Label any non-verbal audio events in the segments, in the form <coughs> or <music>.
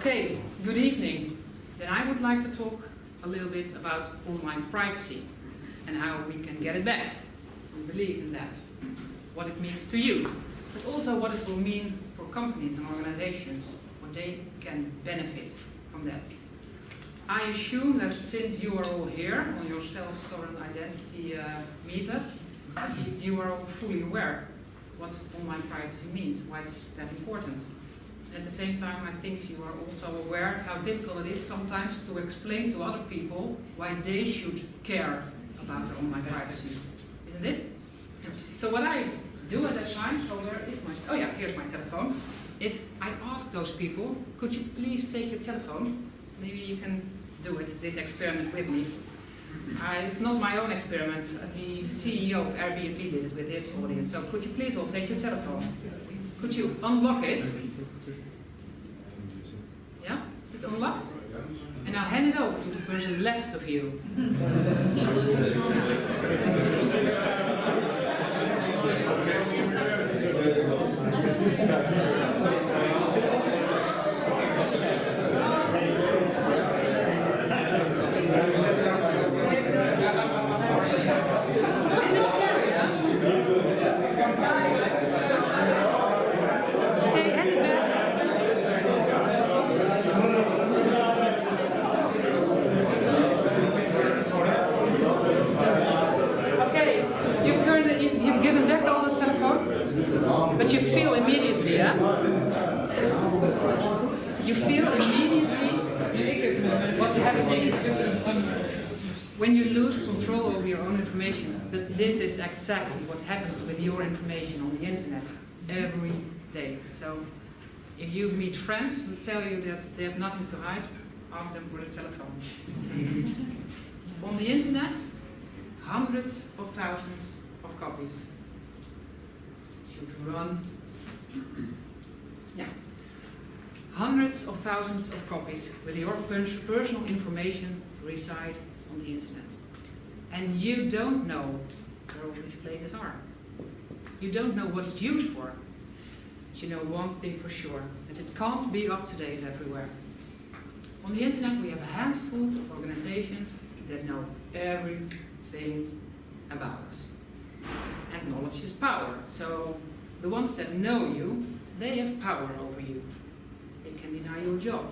Okay, good evening. Then I would like to talk a little bit about online privacy and how we can get it back. We believe in that. What it means to you, but also what it will mean for companies and organizations, what they can benefit from that. I assume that since you are all here on your self-sovereign identity uh, meetup, you, you are all fully aware what online privacy means, why it's that important. At the same time, I think you are also aware how difficult it is sometimes to explain to other people why they should care about their online privacy. Isn't it? So what I do at that time, so where is my, oh yeah, here's my telephone, is I ask those people, could you please take your telephone? Maybe you can do it, this experiment with me. Uh, it's not my own experiment. The CEO of Airbnb did it with his audience. So could you please all take your telephone? Could you unlock it? Yeah? Is it unlocked? And now hand it over to the person left of you. <laughs> if you meet friends who tell you that they have nothing to hide, ask them for the telephone. <laughs> on the internet, hundreds of thousands of copies should run. Yeah. Hundreds of thousands of copies with your personal information reside on the internet. And you don't know where all these places are. You don't know what it's used for. You know one thing for sure, that it can't be up to date everywhere. On the internet we have a handful of organizations that know everything about us. And knowledge is power. So the ones that know you, they have power over you. They can deny you a job,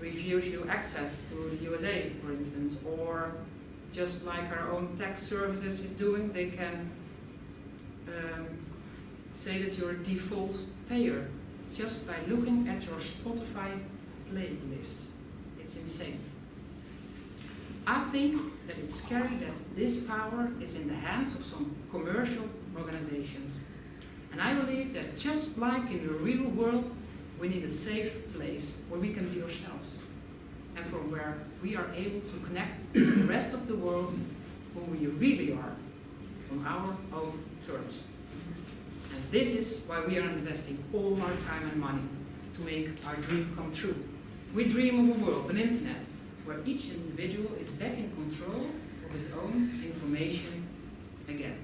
refuse you access to the USA, for instance, or just like our own tax services is doing, they can um, say that you're a default payer just by looking at your Spotify playlist. It's insane. I think that it's scary that this power is in the hands of some commercial organizations. And I believe that just like in the real world, we need a safe place where we can be ourselves. And from where we are able to connect to the rest of the world who we really are on our own terms. This is why we are investing all our time and money to make our dream come true. We dream of a world, an internet, where each individual is back in control of his own information again.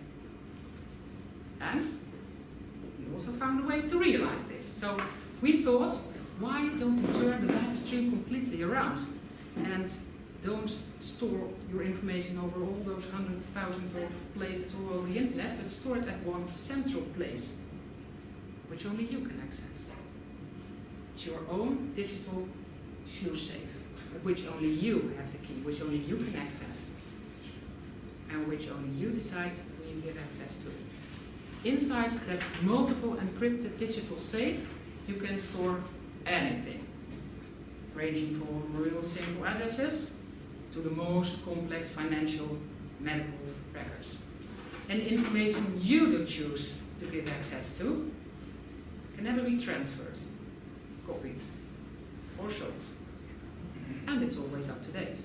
And we also found a way to realize this. So we thought, why don't we turn the data stream completely around and don't store your information over all those hundreds, thousands of places all over the internet, but store it at one central place, which only you can access. It's your own digital Schluss safe, which only you have the key, which only you can access, and which only you decide when you give access to it. Inside that multiple encrypted digital safe, you can store anything, ranging from real simple addresses to the most complex financial medical records. And the information you do choose to give access to can never be transferred, copied, or sold. And it's always up to date.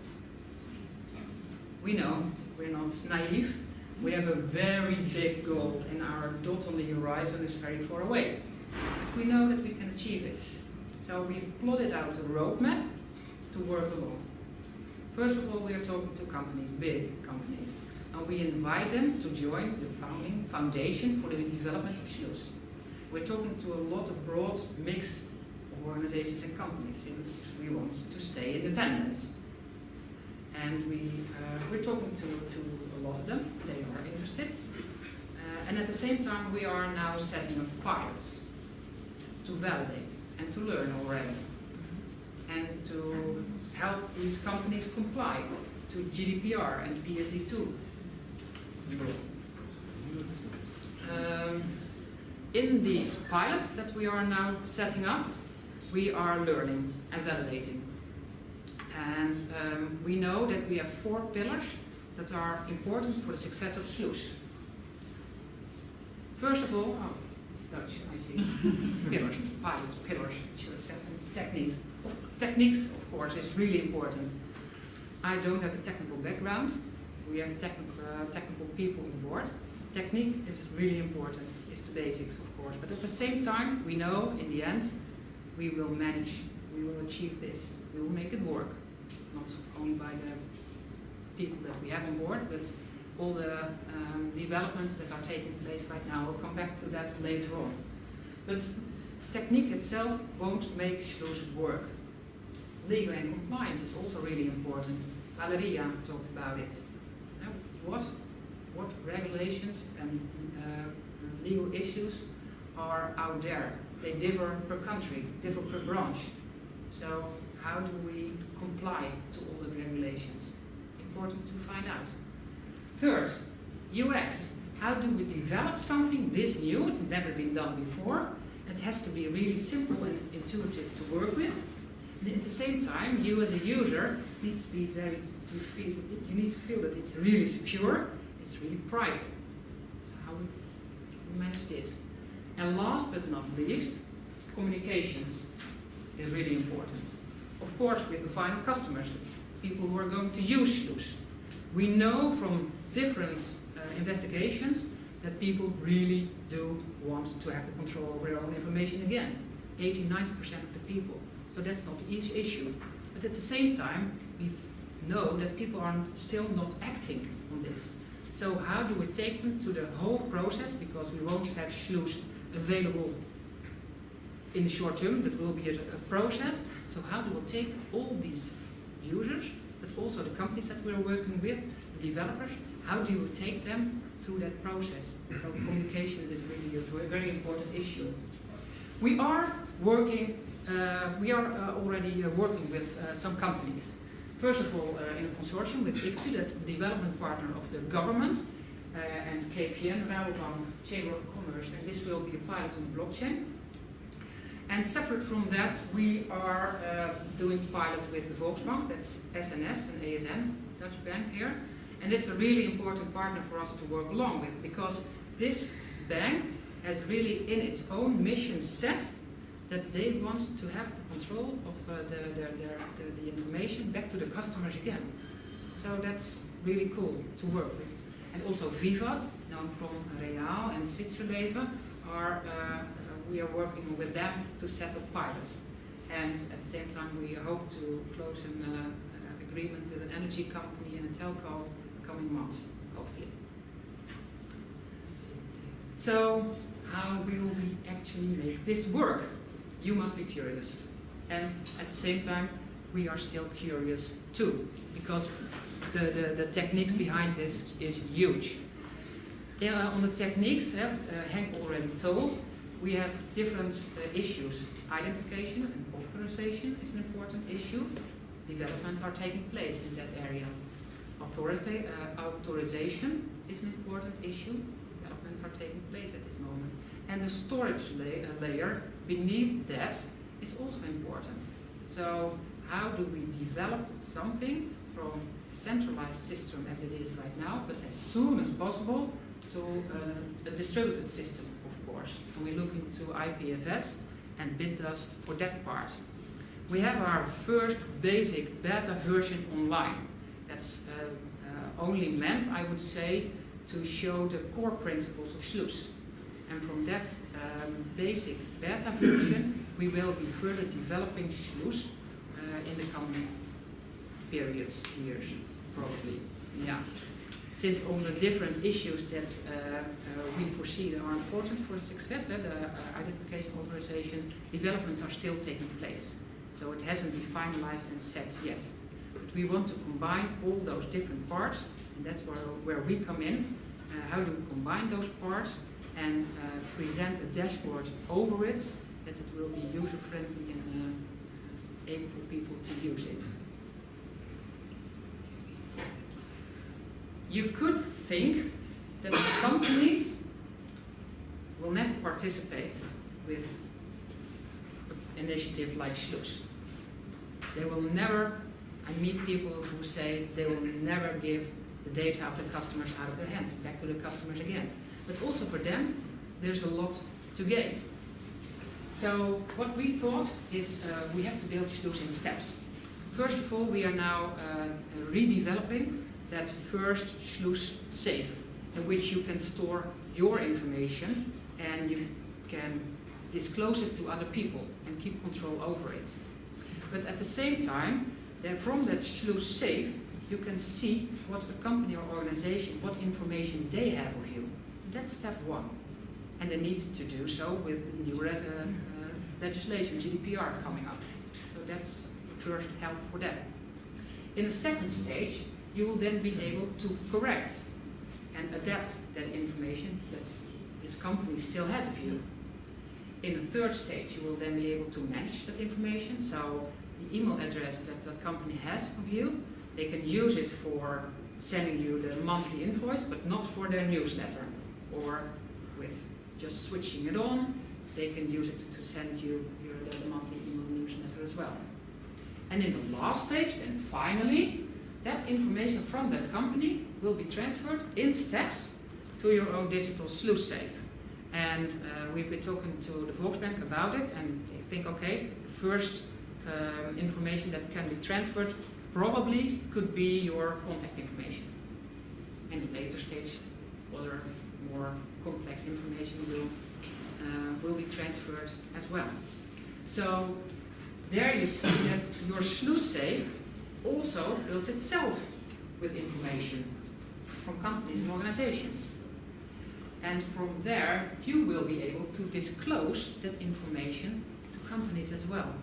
We know we're not naive. We have a very big goal and our dot on the horizon is very far away. But we know that we can achieve it. So we've plotted out a roadmap to work along. First of all, we are talking to companies, big companies, and we invite them to join the founding foundation for the development of Schluss. We're talking to a lot of broad mix of organizations and companies since we want to stay independent. And we, uh, we're talking to, to a lot of them, they are interested. Uh, and at the same time, we are now setting up pilots to validate and to learn already. And to help these companies comply to GDPR and PSD2. Um, in these pilots that we are now setting up, we are learning and validating. And um, we know that we have four pillars that are important for the success of Schluss. First of all, oh, it's Dutch, I see. <laughs> pillars, pilots, pillars, should have said, techniques. Techniques, of course, is really important. I don't have a technical background. We have technical, uh, technical people on board. Technique is really important, it's the basics, of course. But at the same time, we know in the end, we will manage, we will achieve this. We will make it work. Not only by the people that we have on board, but all the um, developments that are taking place right now. We'll come back to that later on. But technique itself won't make those work. Legal and compliance is also really important. Valeria talked about it. Now, what, what regulations and uh, legal issues are out there? They differ per country, differ per branch. So how do we comply to all the regulations? Important to find out. Third, UX. How do we develop something this new, never been done before? It has to be really simple and intuitive to work with. And at the same time, you as a user needs to be very, you, feel, you need to feel that it's really secure, it's really private. So how we manage this? And last but not least, communications is really important. Of course, with the final customers, people who are going to use Schluss. We know from different uh, investigations that people really do want to have the control over their own information again. 80, 90% of the people. So that's not the issue. But at the same time, we know that people are still not acting on this. So how do we take them to the whole process? Because we won't have Schluss available in the short term, that will be a, a process. So how do we take all these users, but also the companies that we're working with, the developers, how do you take them through that process? So communication is really a very important issue. We are working, we are uh, already uh, working with uh, some companies. First of all, uh, in a consortium with ICTU, that's the development partner of the government, uh, and KPN, Rabobank, Chamber of Commerce, and this will be applied to the blockchain. And separate from that, we are uh, doing pilots with the Volksbank, that's SNS and ASN, Dutch bank here. And it's a really important partner for us to work along with because this bank has really in its own mission set that they want to have the control of uh, the, their, the, the information back to the customers again. So that's really cool to work with. And also Vivat, known from Reaal and Zwitserleven, are uh, we are working with them to set up pilots. And at the same time, we hope to close an uh, agreement with an energy company and a telco coming months, hopefully. So, how will we actually make this work? You must be curious. And at the same time, we are still curious too, because the, the, the techniques behind this is huge. Yeah, on the techniques, uh, Henk already told, we have different uh, issues. Identification and authorization is an important issue. Developments are taking place in that area. Authority, uh, authorization is an important issue. Developments are taking place at this moment. And the storage la uh, layer beneath that is also important. So how do we develop something from a centralized system as it is right now, but as soon as possible to uh, a distributed system of course. And we're looking to IPFS and Bitdust for that part. We have our first basic beta version online. That's uh, uh, only meant, I would say, to show the core principles of Schluss. And from that um, basic beta version, we will be further developing Schluss uh, in the coming periods, years, probably. Yeah. since all the different issues that uh, uh, we foresee that are important for the success, uh, the uh, identification authorization developments are still taking place. So it hasn't been finalized and set yet. But we want to combine all those different parts, and that's where, where we come in. Uh, how do we combine those parts and uh, present a dashboard over it that it will be user-friendly and uh, able for people to use it. You could think that the companies will never participate with an initiative like Schluss. They will never, I meet people who say they will never give the data of the customers out of their hands, back to the customers again. But also for them, there's a lot to gain. So what we thought is uh, we have to build Schluss in steps. First of all, we are now uh, redeveloping that first Schluss safe, in which you can store your information and you can disclose it to other people and keep control over it. But at the same time, then from that Schluss safe, you can see what a company or organization, what information they have. That's step one. And they need to do so with the new uh, uh, legislation, GDPR, coming up. So that's first help for them. In the second stage, you will then be able to correct and adapt that information that this company still has of you. In the third stage, you will then be able to manage that information. So the email address that that company has of you, they can use it for sending you the monthly invoice, but not for their newsletter. Or with just switching it on, they can use it to send you your monthly email newsletter as well. And in the last stage, then finally, that information from that company will be transferred in steps to your own digital Schluss safe. And uh, we've been talking to the Volksbank about it, and they think, okay, the first um, information that can be transferred probably could be your contact information. And in later stage, other more complex information will uh, will be transferred as well. So there you see that your Schluss safe also fills itself with information from companies and organizations. And from there, you will be able to disclose that information to companies as well.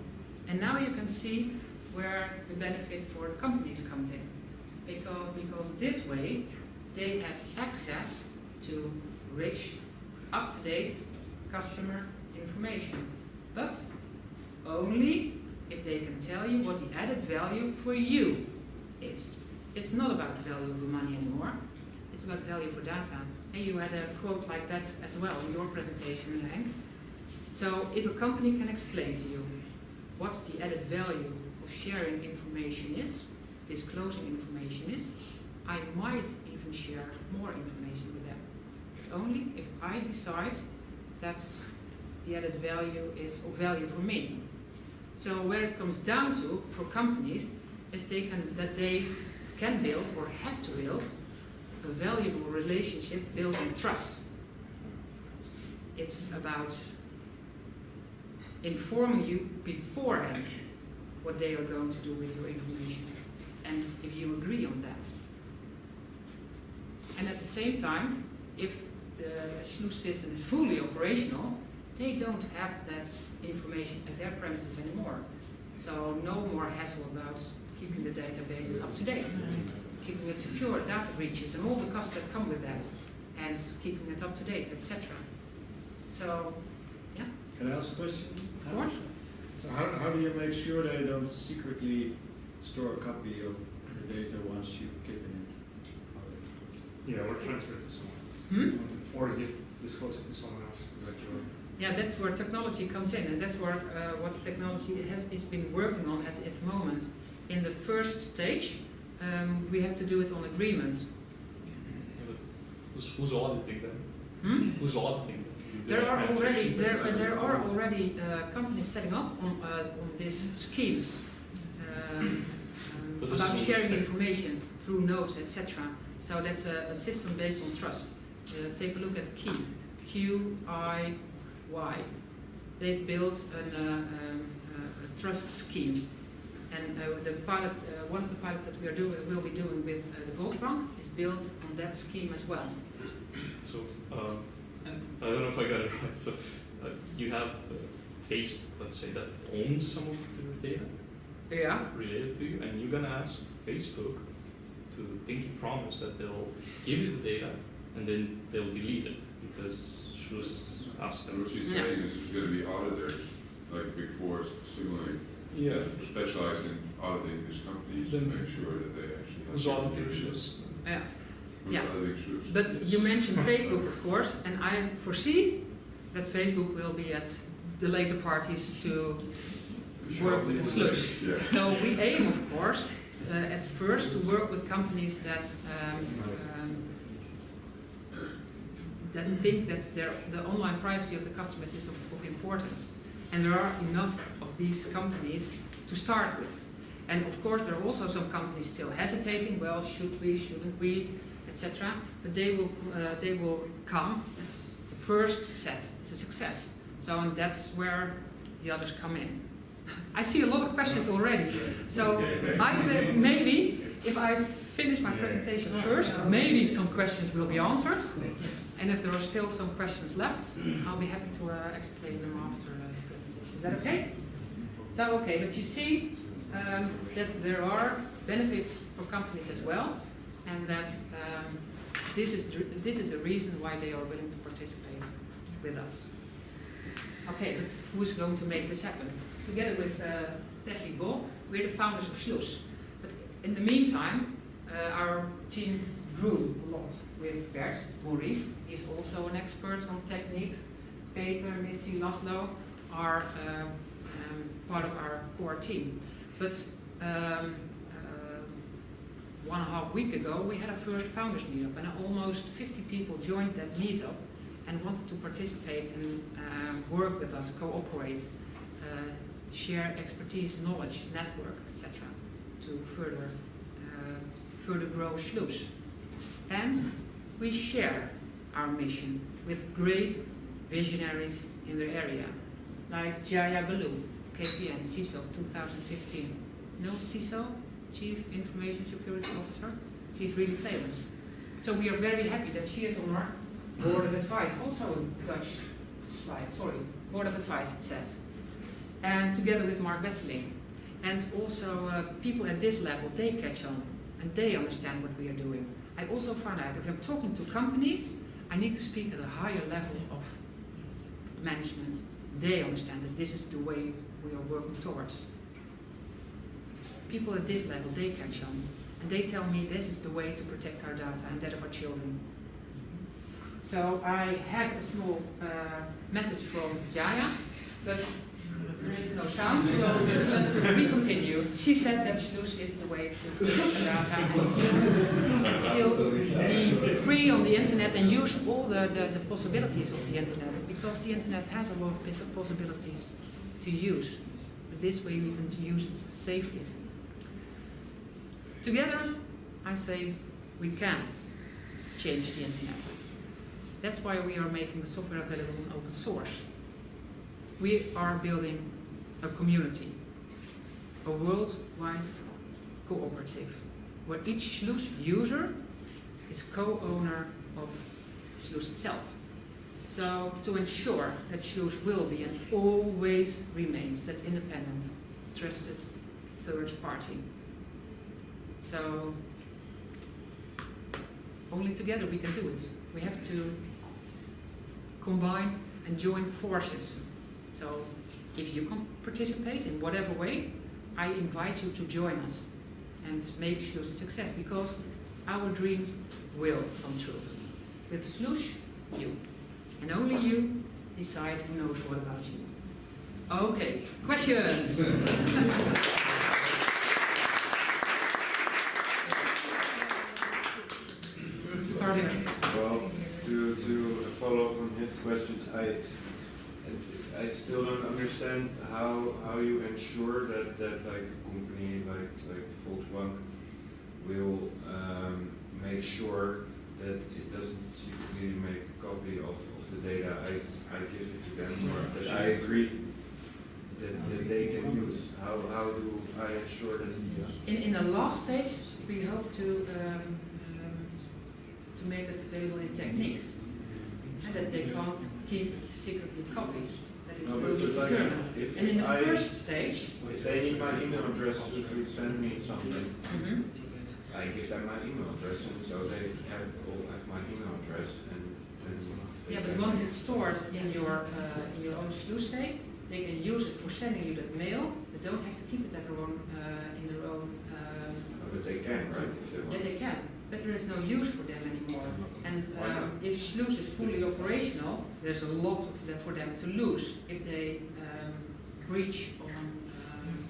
And now you can see where the benefit for companies comes in. Because, because this way, they have access to rich, up-to-date customer information. But only if they can tell you what the added value for you is. It's not about the value of the money anymore. It's about value for data. And you had a quote like that as well in your presentation, Henk. So if a company can explain to you what the added value of sharing information is, disclosing information is, I might even share more information only if I decide that the added value is of value for me. So where it comes down to for companies is they can, that they can build or have to build a valuable relationship built on trust. It's about informing you beforehand what they are going to do with your information and if you agree on that. And at the same time, if the Schluss system is fully operational, they don't have that information at their premises anymore. So no more hassle about keeping the databases up to date, keeping it secure, data breaches, and all the costs that come with that, and keeping it up to date, etc. So, yeah. Can I ask a question? Of course. So how, how do you make sure they don't secretly store a copy of the data once you've given it? Yeah, or transfer it to someone else. Hmm? Or give, disclose it to someone else. Is that your, Yeah, that's where technology comes in, and that's where uh, what technology has is been working on at, at the moment. In the first stage, um, we have to do it on agreement. Who's, who's auditing them? Hmm? Who's auditing them? There are already secrets? there, there are already uh, companies setting up on, uh, on these schemes um, um, about sharing information through notes, etc. So that's a, a system based on trust. Uh, take a look at Key, Q I Y. They've built an, uh, um, uh, a trust scheme And uh, the pilot, uh, one of the pilots that we are doing, will be doing with uh, the Volksbank is built on that scheme as well. So, um, I don't know if I got it <laughs> right. So, uh, you have uh, Facebook, let's say, that owns some of your data Yeah. related to you, and you're gonna ask Facebook to pinky promise that they'll give you the data, and then they'll delete it because Schluss asked And them. what she's Yeah. saying is there's gonna be auditors, like Big Four signaling, Yeah. that specialize in auditing these companies to make sure that they actually have. Who's auditing. Schluss? Yeah. Yeah. But you mentioned <laughs> Facebook, of course, and I foresee that Facebook will be at the later parties to work with the Schluss. Yeah. So we aim, of course, uh, at first to work with companies that um, that think that their, the online privacy of the customers is of, of importance. And there are enough of these companies to start with. And of course, there are also some companies still hesitating. Well, should we? Shouldn't we? Etc. But they will, uh, they will come. as the first set is a success. So, and that's where the others come in. I see a lot of questions already. So I maybe if I finish my presentation first, maybe some questions will be answered. And if there are still some questions left, I'll be happy to uh, explain them after uh, the presentation. Is that okay? So okay, but you see um, that there are benefits for companies as well, and that um, this is this is a reason why they are willing to participate with us. Okay, but who's going to make this happen? Together with uh, Bol, we're the founders of Schluss. But in the meantime, uh, our team grew a lot with Bert Maurice. He's also an expert on techniques. Peter, Mitzi, Laszlo are um, um, part of our core team. But um, uh, one and a half week ago, we had our first founders meetup, and almost 50 people joined that meetup and wanted to participate and um, work with us, cooperate, uh, share expertise, knowledge, network, etc., to further uh, further grow Schluss. And we share our mission with great visionaries in the area, like Jaya Baloo, KPN, CISO 2015. No CISO, Chief Information Security Officer? She's really famous. So we are very happy that she is on our board of advice, also a Dutch slide, sorry, board of advice it says. And together with Mark Wesseling. And also uh, people at this level, they catch on and they understand what we are doing. I also found out if I'm talking to companies, I need to speak at a higher level of management. They understand that this is the way we are working towards. People at this level, they catch on. And they tell me this is the way to protect our data and that of our children. So I had a small uh, message from Jaya, but there is no sound, so we continue. She said that Schluss is the way to and still be free on the internet and use all the, the, the possibilities of the internet, because the internet has a lot of possibilities to use. But this way we can use it safely. Together, I say we can change the internet. That's why we are making the software available in open source. We are building a community, a worldwide cooperative, where each Schluss user is co-owner of Schluss itself. So to ensure that Schluss will be and always remains that independent, trusted third party. So only together we can do it. We have to combine and join forces. So if you can participate in whatever way, I invite you to join us and make Schluss a success because our dreams will come true. With Schluss, you. And only you decide who knows what about you. Okay, questions? Start <laughs> here. Well, to, to follow up on his questions, I, I still don't understand how, how you ensure that, that like a company like, like Volkswagen will, um, make sure that it doesn't secretly make a copy of, of the data I, I give it to them, or that I agree. that, that they can use? How, how do I ensure that? In, in the last stage, we hope to, um, um, to make that available in techniques. That can't keep secretly copies, that it No, will but be but like, determined. if, And in the I, first stage, if they need my email address to, send me something, Mhm. I give them my email address, and so they have, all have my email address, and, and. yeah, but once it's stored in your, uh, in your own Schluss safe, they can use it for sending you that mail, they don't have to keep it at their own, uh, in their own, um, But they can, right, if they want. Yeah, they can, but there is no use for them anymore. And um, if Schluss is fully operational, there's a lot of them for them to lose if they um, breach on, um,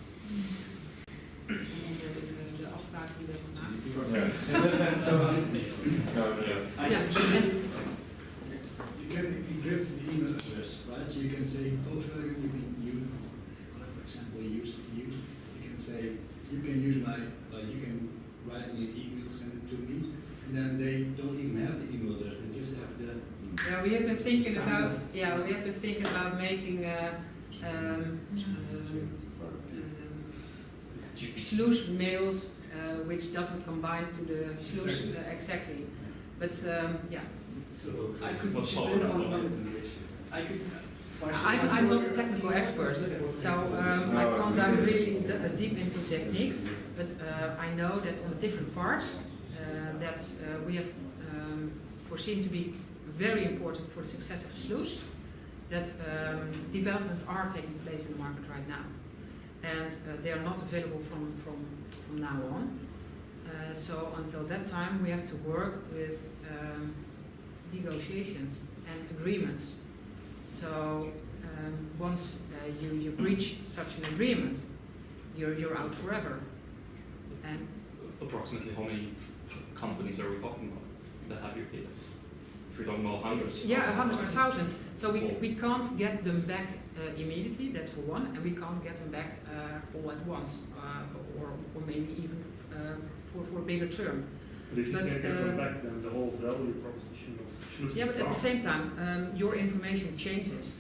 on de, de, de afspraken die we hebben gemaakt. <laughs> So, no, no, I Ja, can en- see, you can encrypt the email address, right? So you can say Volkswagen, you can use, like for example, use, use, you can say, you can use my, like, you can write me an email, send it to me, and then they don't even have the email address, they just have the, Yeah, we have been thinking Sign about, yeah, we have been thinking about making uh, um, um, um, Schluss mails uh, which doesn't combine to the Schluss Exactly. uh, exactly. But um, yeah, so I could. What's chip solid in for on- them? I could. I'm, I'm not a technical expert, so um, I can't dive really d- uh, deep into techniques, but uh, I know that on the different parts uh, that uh, we have um, foreseen to be very important for the success of Schluss, that um, developments are taking place in the market right now. And uh, they are not available from, from, from now on. Uh, so until that time, we have to work with um, negotiations and agreements. So um, once uh, you, you breach such an agreement, you're, you're out forever. And Approximately how many companies are we talking about that have your data? If we're talking about hundreds. yeah, hundreds of thousands. So we, Cool. we can't get them back uh, immediately, that's for one, and we can't get them back uh, all at once, uh, or, or maybe even uh, for, for a bigger term. But if you But, can't get them um, back, then the whole value proposition of Schluss Yeah, but at the same time, um, your information changes.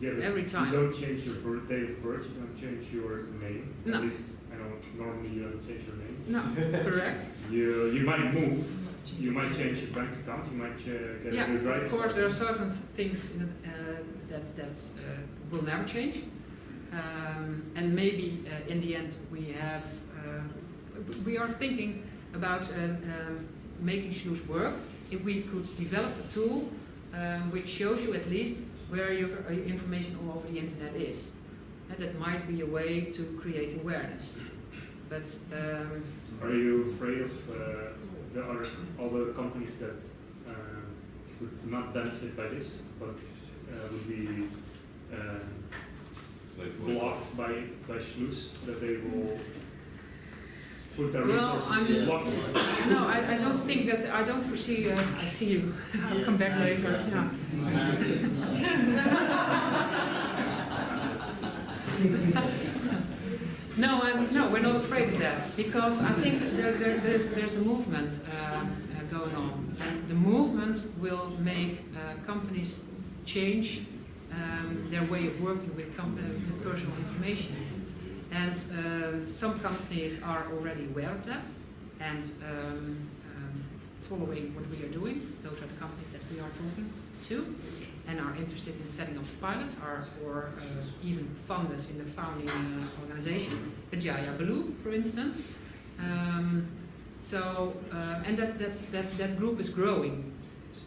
Yeah, every time. You don't change your birth, date of birth, you don't change your name. No. At least, I know, normally you don't change your name. No, correct? <laughs> You, you might move, you might change your bank account, you might uh, get Yeah, a new driver's of course, there are certain things in uh, that, that uh, will never change. Um, and maybe uh, in the end we have, uh, we are thinking about uh, um, making Schluss work if we could develop a tool um, which shows you at least where your uh, information all over the internet is. And that might be a way to create awareness. But um, Are you afraid of uh, the are other companies that uh, would not benefit by this, but uh, would be uh, Like, blocked by, by Schluss, that they will put their Well, resources I'm- to block you? No, I, I don't think that, I don't foresee, uh, I see you, I'll come back later, yeah. No, <laughs> <laughs> <laughs> I'm, no, we're not afraid of that, because I think there, there, there's, there's a movement uh, uh, going on. And the movement will make uh, companies change um, their way of working with, uh, with personal information. And um, some companies are already aware of that and um, um, following what we are doing. Those are the companies that we are talking to and are interested in setting up pilots are, or uh, even fund us in the founding uh, organization, Kajaya Baloo, for instance. Um, so, uh, and that, that's, that, that group is growing.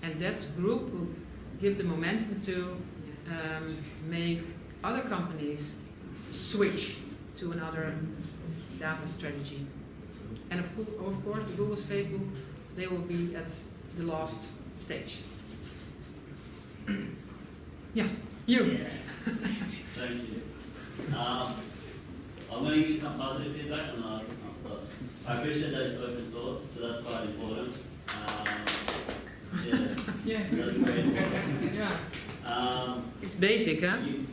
And that group will give the momentum to um, make other companies switch to another data strategy. And of, of course, Google's Facebook, they will be at the last stage. Yeah, you. Thank you. Um, I'm going to give you some positive feedback and then ask you some stuff. I appreciate that it's open source, so that's quite important. Um, yeah, <laughs> Yeah. that's very important. Yeah. Um, It's basic, huh? you,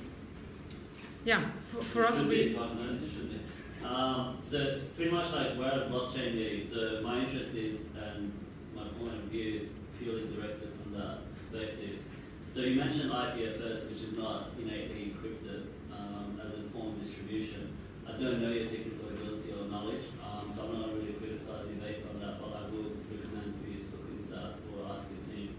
Yeah, for, for us, we, I've noticed it should be. Um, so pretty much like we're at blockchain meeting, so my interest is, and my point of view is purely directed from that perspective. So you mentioned IPFS, which is not innately encrypted, um, as a form of distribution. I don't know your technical ability or knowledge, um, so I'm not really criticizing based on that, but I would recommend for you to look into that or ask your team.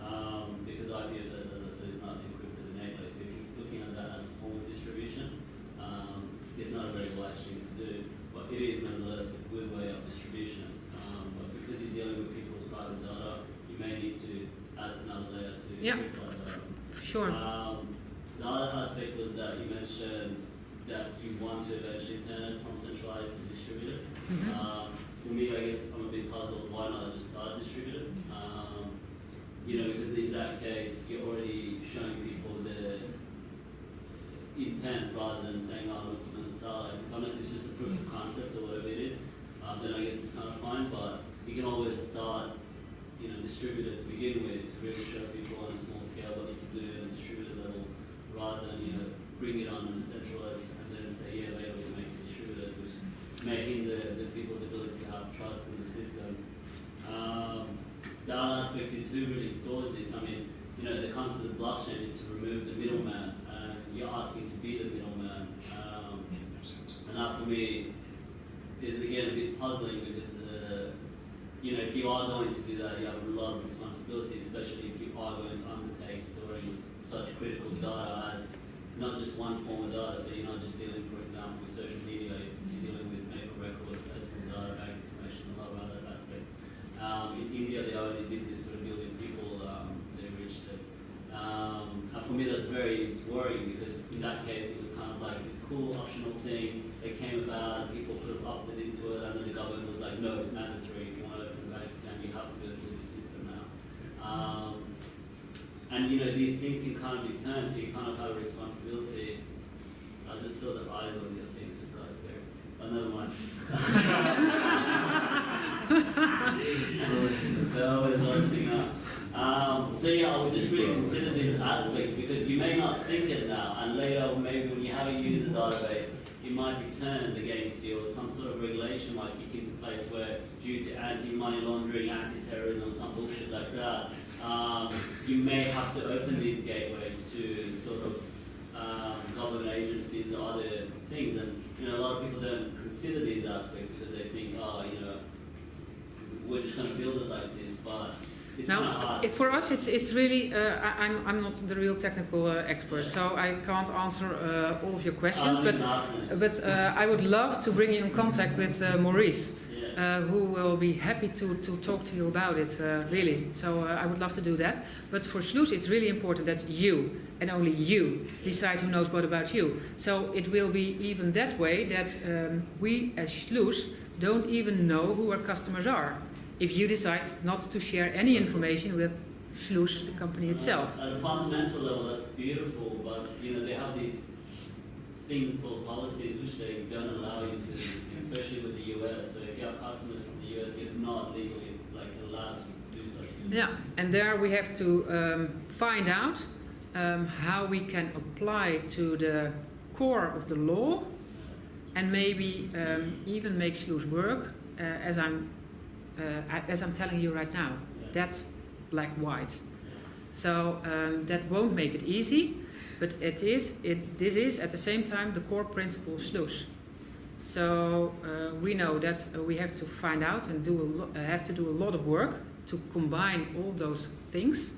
Um, because IPFS, as I said, is not encrypted innately, so if you're looking at that as a form of distribution, um, it's not a very wise thing to do, but it is nonetheless a good way of distribution. Um, but because you're dealing with people's private data, you may need to add another layer to Yeah. encrypt that data. Sure. Um, the other aspect was that you mentioned that you want to eventually turn it from centralized to distributed. Mhm. Um, for me, I guess I'm a bit puzzled. Why not just start distributed? Um, you know, because in that case, you're already showing people the intent rather than saying, "Oh, look, we're going to start." Like, unless it's just a proof of concept or whatever it is, um, then I guess it's kind of fine. But you can always start, you know, distributed to begin with to really show people on a small scale what you can do at a distributed level, rather than you know bring it on in a centralized and then say, "Yeah, later we can make it distributed," which making the, the people's ability to have trust in the system. Um, other aspect is who really stores this. I mean, you know, the concept of blockchain is to remove the middleman, and you're asking to be the middleman. Um, and that for me is again a bit puzzling because, uh, you know, if you are going to do that, you have a lot of responsibility, especially if you are going to undertake storing such critical data as not just one form of data. So you're not just dealing, for example, with social media, you're dealing with paper record, personal data, bank information, a lot of other aspects. Um, in India, they already did this for a billion people. Um, they reached it. Um, and for me, that's very worrying because in that case, it was kind of like this cool optional thing. It came about, people could have opted into it, and then the government was like, no, it's mandatory. If you want to open a bank account, you have to go through this system now. Um, and you know, these things can kind of be turned, so you kind of have a responsibility. I just saw the eyes on your things just got scared. But never mind. They're always watching up. Um, so yeah, I would just really consider these aspects because you may not think it now, and later maybe when you have a user database, it might be turned against you, or some sort of regulation might kick into place where, due to anti-money laundering, anti-terrorism, some bullshit like that, um, you may have to open these gateways to sort of um, government agencies or other things. And you know, a lot of people don't consider these aspects because they think, oh, you know, we're just going to build it like this. But it's kind of Now, for us, it's it's really. Uh, I'm I'm not the real technical uh, expert, so I can't answer uh, all of your questions. Um, But you can ask them. but uh, I would love to bring you in contact with uh, Maurice. Uh, who will be happy to to talk to you about it. Uh, really, so uh, I would love to do that. But for Schluss, it's really important that you and only you decide who knows what about you. So it will be even that way that um, we as Schluss don't even know who our customers are. If you decide not to share any information with Schluss, the company itself. At a fundamental level, that's beautiful, but you know they have these things called policies which they don't allow you to do these things, especially with the US. So if you have customers from the US, you're not legally like allowed to do such things. Yeah, and there we have to um, find out um, how we can apply to the core of the law and maybe um, even make Schluss work uh, as I'm uh, as I'm telling you right now. That black white. So um, that won't make it easy, but it is. It this is at the same time the core principle of Schluss. So uh, we know that uh, we have to find out and do a uh, have to do a lot of work to combine all those things,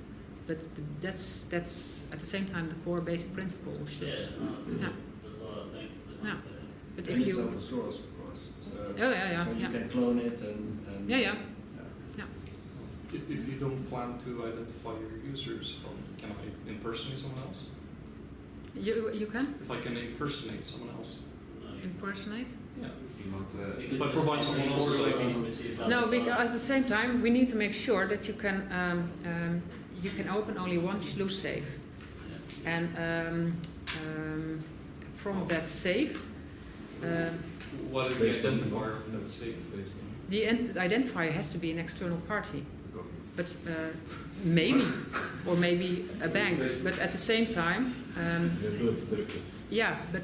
but th- that's that's at the same time the core basic principle of Yeah, Schluss. no, that's, Yeah. that's what I think. the Yeah. concept. But And if it's you, open source, of course. So, oh yeah, yeah, so you yeah, can clone it and, and yeah, yeah. If, if you don't plan to identify your users, um, can I impersonate someone else? You you can If I can impersonate someone else, No, you- impersonate. yeah. You want, uh, because If I provide someone else's source ID. will receive that No, because at the same time we need to make sure that you can um, um, you can open only one Schluss safe, and um, um, from that safe. Um, What is the Based on the identifier law. that's safe? based on The identifier has to be an external party, but uh, maybe, or maybe a bank. But at the same time, um, Your birth certificate. yeah, but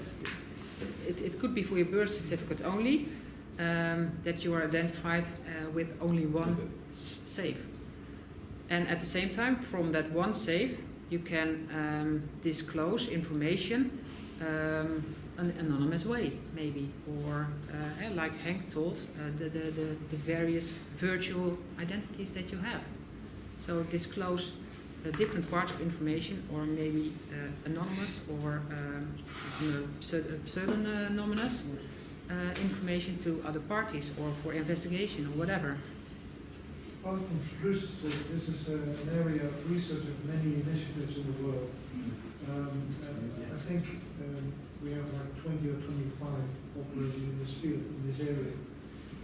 it, it could be for your birth certificate only um, that you are identified uh, with only one safe. And at the same time, from that one safe, you can um, disclose information um, an anonymous way, maybe, or uh, eh, like Henk told, uh, the, the, the, the various virtual identities that you have. So disclose different parts of information, or maybe uh, anonymous or um, uh, pseudonymous uh, information to other parties, or for investigation, or whatever. Apart from Schluss, this is uh, an area of research of many initiatives in the world. Um, I think um, we have like 20 or 25 operating in this field, in this area.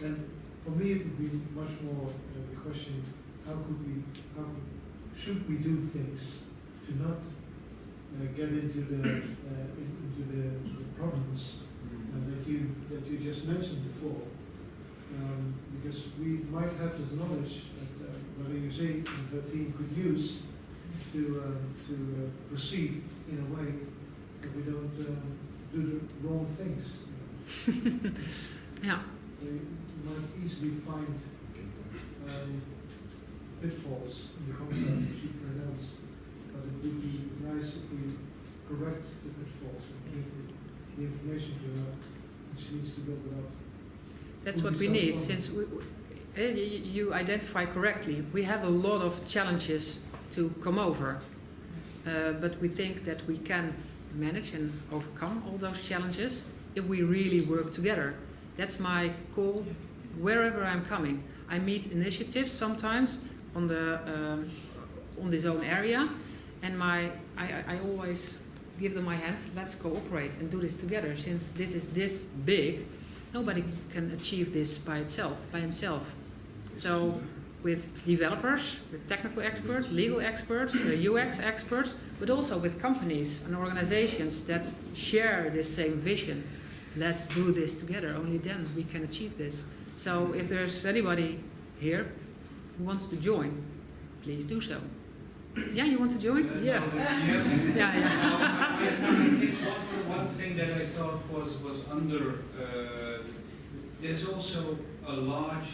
And for me, it would be much more uh, the question, how could we, how should we do things to not uh, get into the, uh, into the, the problems uh, that you, that you just mentioned before? Um, because we might have this knowledge that, uh, whether you say the team could use to, uh, to uh, proceed in a way that we don't um, do the wrong things. you <laughs> know. Yeah, We might easily find um, pitfalls in the concept which you pronounce, but it would be nice if we correct the pitfalls and give the- information to her, she needs to build it up. that's Would what we need, since we, we- eh, you identify correctly, we have a lot of challenges to come over. Uh, but we think that we can manage and overcome all those challenges if we really work together. That's my call wherever I'm coming. I meet initiatives sometimes on the um, on this own area, and my I, I always give them my hand. Let's cooperate and do this together. Since this is this big, nobody can achieve this by itself, by himself. So with developers, with technical experts, legal experts, uh, UX experts, but also with companies and organizations that share this same vision. Let's do this together. Only then we can achieve this. So if there's anybody here who wants to join, please do so. Yeah, you want to join? <laughs> Yeah. Yeah, yeah. <laughs> One one thing that I thought was, was under, uh, there's also a large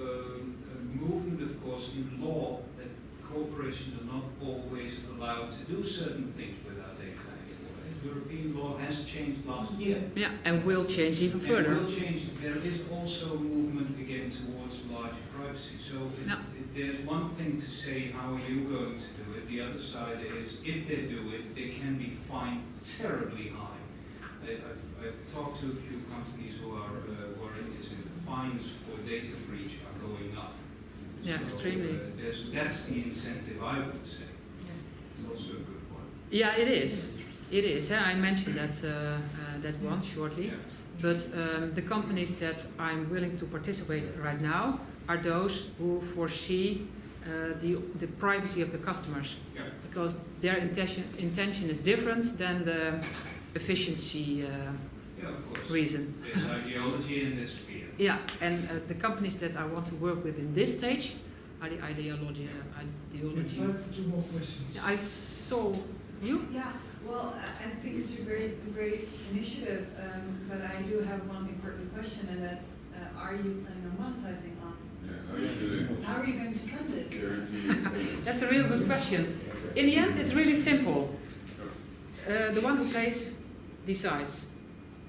um, uh, movement, of course, in law that corporations are not always allowed to do certain things with our data anymore. European law has changed last year. Yeah, and will change even And further. will change. There is also a movement again towards larger privacy. So No. it- there's one thing to say, how are you going to do it? The other side is, if they do it, they can be fined terribly high. I, I've, I've talked to a few companies who are, uh, who are in the fines for data breach are going up. Yeah, So, extremely. uh, that's the incentive, I would say. It's also a good point. Yeah, it is. It is. Yeah, I mentioned that uh, uh, that one shortly. Yeah. But um, the companies that I'm willing to participate right now are those who foresee uh, the, the privacy of the customers Yeah. because their intention, intention is different than the efficiency uh, Yeah, of reason. There's ideology and there's fear. Yeah, and uh, the companies that I want to work with in this stage are the ideology. Uh, have ideology. time for two more questions. I saw you. Yeah, well, I I think it's a great, great initiative, um, but I do have one important question, and that's, uh, are you planning on monetizing on? Yeah, how you do How are you going to fund this? it? <laughs> That's a real good question. In the end, it's really simple. Uh, the one who pays decides.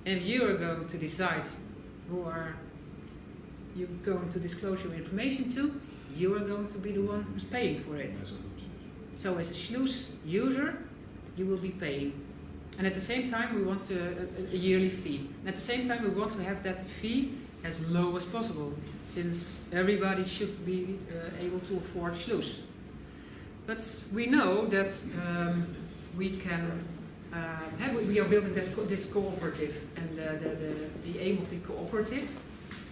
And if you are going to decide who are you going to disclose your information to, you are going to be the one who's paying for it. So as a Schluss user, you will be paying. And at the same time, we want to, a, a yearly fee. And at the same time, we want to have that fee as low as possible, since everybody should be uh, able to afford Schluss. But we know that um, we can, uh, we are building this, co- this cooperative, and uh, the, the, the aim of the cooperative,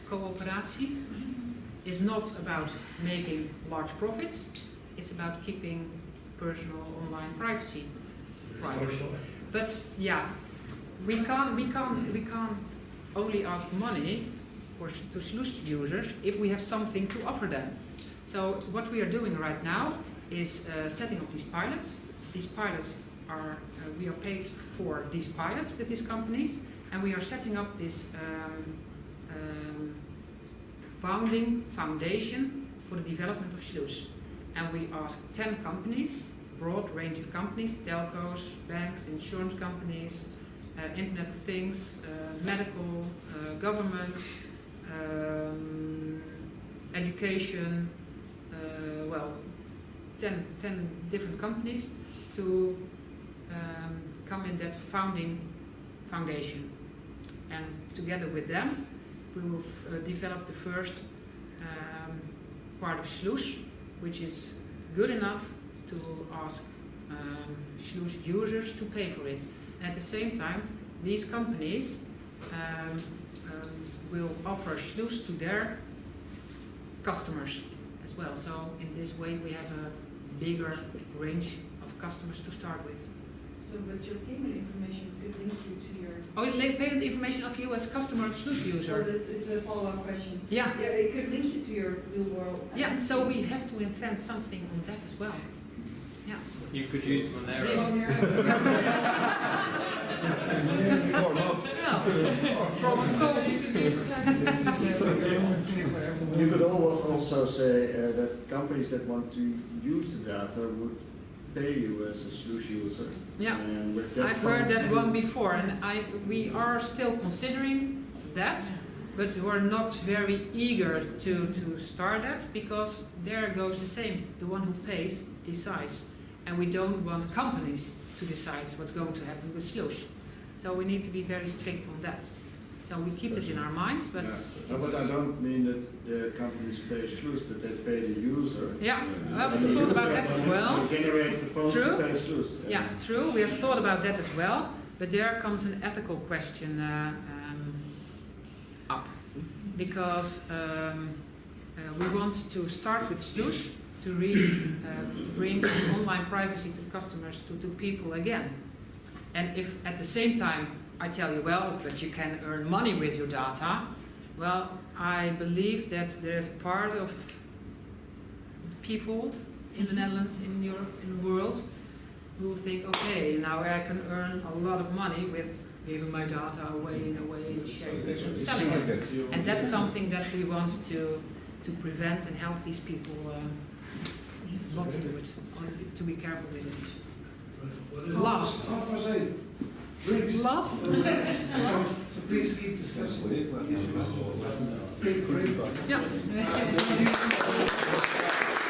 cooperatie, is not about making large profits, it's about keeping personal online privacy private. But yeah, we can't, we can't, we can't only ask money for, to Schluss users if we have something to offer them. So what we are doing right now is uh, setting up these pilots. These pilots are, uh, we are paid for these pilots with these companies, and we are setting up this um, um, founding foundation for the development of Schluss. And we ask 10 companies, broad range of companies, telcos, banks, insurance companies, uh, Internet of Things, uh, medical, uh, government, um, education, uh, well, 10, 10 different companies to um, come in that founding foundation. And together with them, we will uh, develop the first um, part of Schluss, which is good enough to ask um, users to pay for it. And at the same time, these companies um, um, will offer Schluss to their customers as well. So in this way, we have a bigger range of customers to start with. So, but your payment information could link you to your, Oh, payment information of you as customer of Schluss so user. it's, it's a follow-up question. Yeah, Yeah, it could link you to your real world. yeah. So we have to invent something on that as well. Yeah. You could use Monero. Or not. Yeah. Problem. You could al- also say uh, that companies that want to use the data would pay you as a Schluss user. Yeah. And with I've heard that one before, and I, we are still considering that, but we're not very eager to, to start that, because there goes the same, the one who pays decides. And we don't want companies to decide what's going to happen with Schluss. So we need to be very strict on that. So we keep it in our minds, but Yeah. No, but I don't mean that the companies pay Schluss, but they pay the user. yeah, Yeah. well, we thought about that as well. Generates the funds to True. pay Schluss. Yeah, true. We have thought about that as well, but there comes an ethical question uh, um, up because um, uh, we want to start with Schluss to really uh, bring <coughs> online privacy to customers, to, to people again. And if at the same time I tell you, well, but you can earn money with your data, well, I believe that there's part of people in the Netherlands, in Europe, in the world, who think, okay, now I can earn a lot of money with giving my data away and away and sharing it and selling it. And that's something that we want to, to prevent and help these people um, not to do it, or to be careful with it. Last. Half past eight. Drinks. Last? <laughs> So, so please keep discussing. Great, great. Yeah. <laughs>